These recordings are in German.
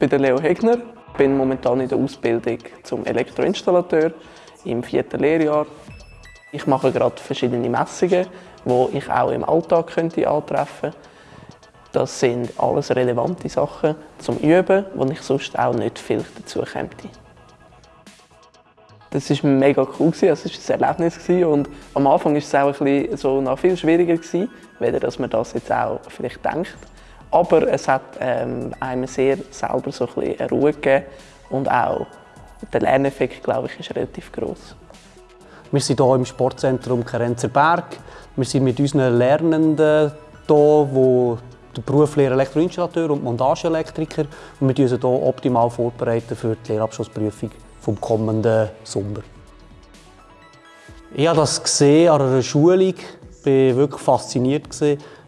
bin Leo Hegner, bin momentan in der Ausbildung zum Elektroinstallateur im vierten Lehrjahr. Ich mache gerade verschiedene Messungen, die ich auch im Alltag könnte antreffen könnte. Das sind alles relevante Sachen zum Üben, wo ich sonst auch nicht viel dazu käme. Das war mega cool, es war ein Erlebnis und am Anfang war es auch ein bisschen so noch viel schwieriger, weder dass man das jetzt auch vielleicht denkt. Aber es hat ähm, einem sehr selber so ein bisschen Ruhe gegeben und auch der Lerneffekt, glaube ich, ist relativ groß. Wir sind hier im Sportzentrum Kerenzer Berg. Wir sind mit unseren Lernenden hier, die der Berufslehrer Elektroinstallateur und Montageelektriker und wir uns hier optimal vorbereiten für die Lehrabschlussprüfung vom kommenden Sommer. Ich habe das gesehen an einer Schulung, ich war wirklich fasziniert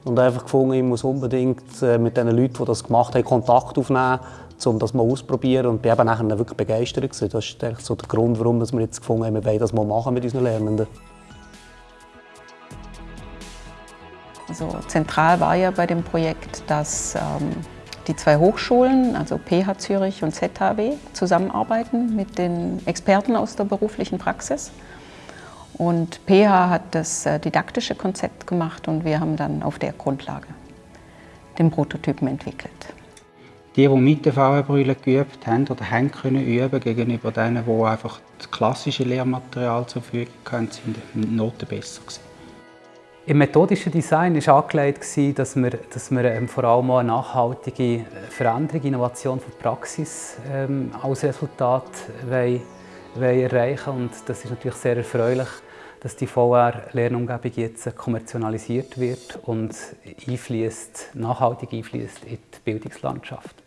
und einfach gefunden, ich muss unbedingt äh, mit den Leuten, die das gemacht haben, Kontakt aufnehmen, um das mal auszuprobieren und bin eben wirklich begeistert gewesen. Das ist so der Grund, warum wir jetzt gefunden haben, wir wollen das mal machen mit unseren Lernenden. Also zentral war ja bei dem Projekt, dass ähm, die zwei Hochschulen, also PH Zürich und ZHW, zusammenarbeiten mit den Experten aus der beruflichen Praxis. Und PH hat das äh, didaktische Konzept gemacht und wir haben dann auf der Grundlage den Prototypen entwickelt. Die, die mit der VR-Brille geübt haben oder haben können üben gegenüber denen, die einfach das klassische Lehrmaterial zur Verfügung hatten, sind Noten besser gewesen. Im methodischen Design war angelegt, dass wir, dass wir ähm, vor allem eine nachhaltige Veränderung, Innovation von Praxis ähm, als Resultat wollen, erreichen Und das ist natürlich sehr erfreulich, dass die VR-Lernumgebung jetzt kommerzialisiert wird und einfließt, nachhaltig einfließt in die Bildungslandschaft.